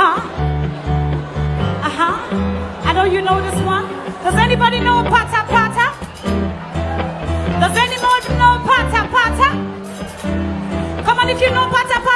Uh-huh. Uh-huh. I know you know this one. Does anybody know pata pata? Does anyone know pata pata? Come on, if you know pata pata,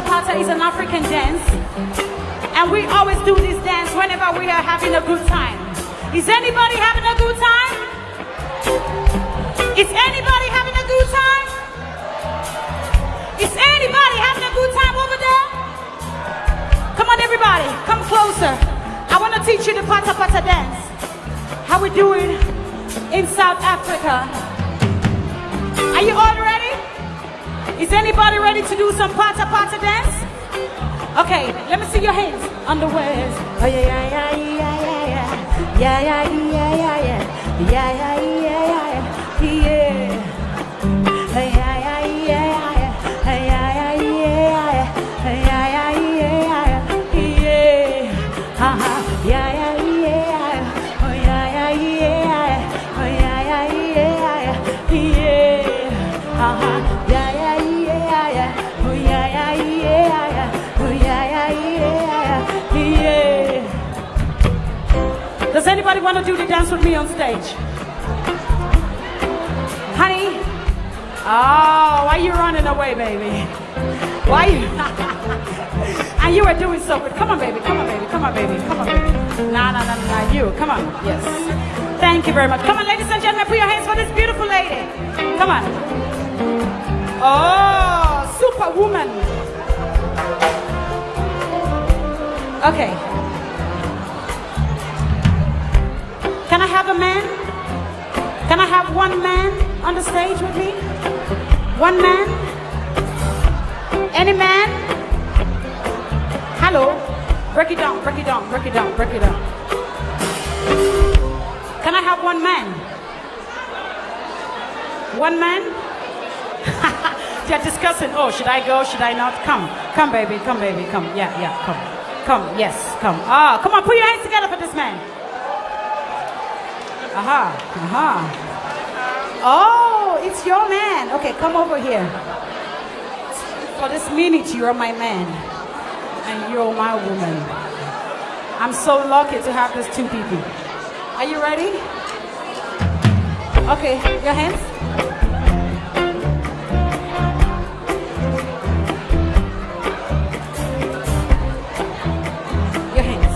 Pata pata is an African dance, and we always do this dance whenever we are having a good time. Is anybody having a good time? Is anybody having a good time? Is anybody having a good time over there? Come on, everybody, come closer. I want to teach you the pata pata dance. How we do it in South Africa. Are you all ready? Is anybody ready to do some pata pata dance? Okay, let me see your hands waist. Oh yeah, yeah, yeah, yeah, yeah, yeah, yeah, yeah, yeah, yeah, yeah, yeah, yeah, yeah, yeah, yeah. Hey, yeah, anybody want to do the dance with me on stage? Honey? Oh, why you running away, baby? Why you? and you are doing so good. Come on, baby. Come on, baby. Come on, baby. Come on, baby. Nah, nah, nah, nah. You. Come on. Yes. Thank you very much. Come on, ladies and gentlemen. Put your hands for this beautiful lady. Come on. Oh, superwoman. Okay. Can a man? Can I have one man on the stage with me? One man? Any man? Hello? Break it down, break it down, break it down, break it down. Can I have one man? One man? They're discussing, oh, should I go, should I not? Come, come, baby, come, baby, come. Yeah, yeah, come. Come, yes, come. Ah, come on, put your hands together for this man. Aha, aha. Oh, it's your man. Okay, come over here. For this minute, you're my man. And you're my woman. I'm so lucky to have these two people. Are you ready? Okay, your hands. Your hands.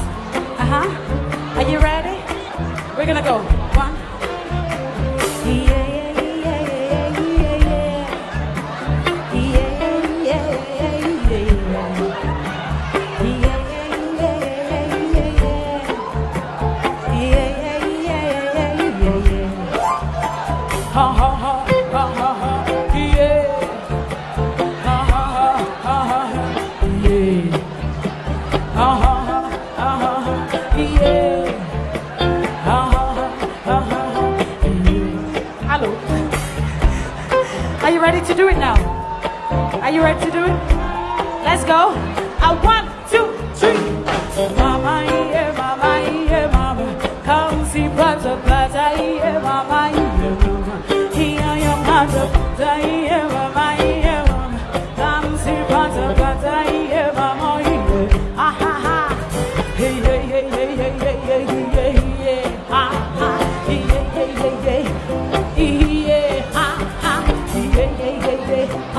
Uh-huh. Are you ready? We're gonna go. to do it now. Are you ready to do it? Let's go. I one, two, three. Mama, yeah, mama, yeah, mama. Come see brother, brother, yeah, mama, yeah, mama. Here I am, mother, yeah.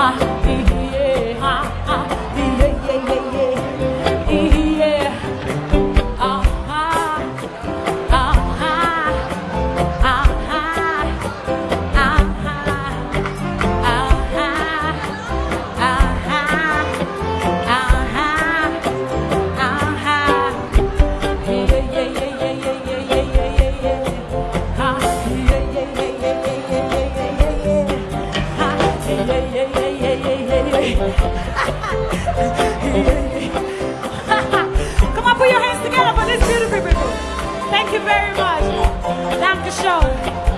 와. Thank you very much. Thank you, schön.